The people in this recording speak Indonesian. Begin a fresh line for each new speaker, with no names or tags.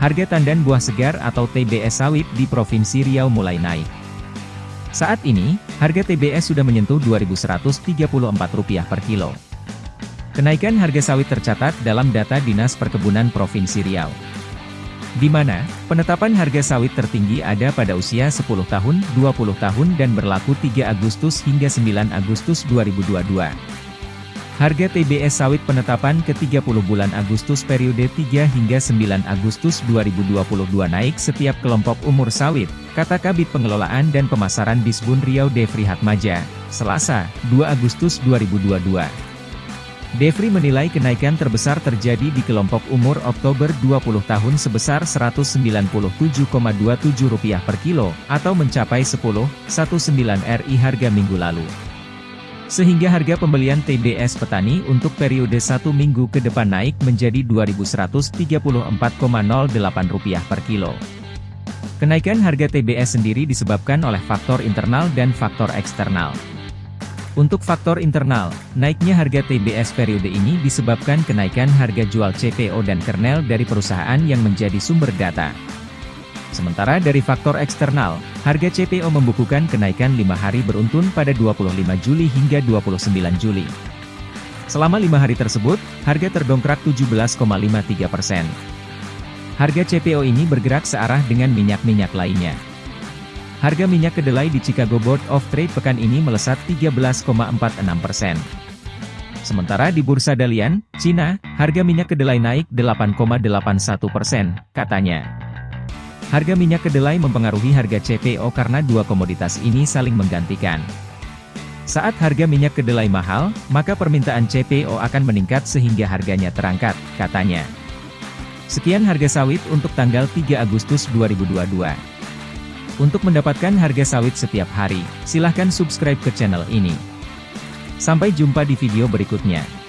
harga tandan buah segar atau TBS sawit di Provinsi Riau mulai naik. Saat ini, harga TBS sudah menyentuh Rp2.134 per kilo. Kenaikan harga sawit tercatat dalam data Dinas Perkebunan Provinsi Riau. Di mana, penetapan harga sawit tertinggi ada pada usia 10 tahun, 20 tahun dan berlaku 3 Agustus hingga 9 Agustus 2022. Harga TBS sawit penetapan ke-30 bulan Agustus periode 3 hingga 9 Agustus 2022 naik setiap kelompok umur sawit, kata Kabit Pengelolaan dan Pemasaran Disbun Riau Devri Hatmaja, Selasa, 2 Agustus 2022. Devri menilai kenaikan terbesar terjadi di kelompok umur Oktober 20 tahun sebesar Rp197,27 per kilo, atau mencapai 10,19 RI harga minggu lalu. Sehingga harga pembelian TBS petani untuk periode satu minggu ke depan naik menjadi Rp2.134,08 per kilo. Kenaikan harga TBS sendiri disebabkan oleh faktor internal dan faktor eksternal. Untuk faktor internal, naiknya harga TBS periode ini disebabkan kenaikan harga jual CPO dan kernel dari perusahaan yang menjadi sumber data. Sementara dari faktor eksternal, harga CPO membukukan kenaikan 5 hari beruntun pada 25 Juli hingga 29 Juli. Selama lima hari tersebut, harga terdongkrak 17,53 persen. Harga CPO ini bergerak searah dengan minyak-minyak lainnya. Harga minyak kedelai di Chicago Board of Trade pekan ini melesat 13,46 persen. Sementara di Bursa Dalian, Cina, harga minyak kedelai naik 8,81 persen, katanya. Harga minyak kedelai mempengaruhi harga CPO karena dua komoditas ini saling menggantikan. Saat harga minyak kedelai mahal, maka permintaan CPO akan meningkat sehingga harganya terangkat, katanya. Sekian harga sawit untuk tanggal 3 Agustus 2022. Untuk mendapatkan harga sawit setiap hari, silahkan subscribe ke channel ini. Sampai jumpa di video berikutnya.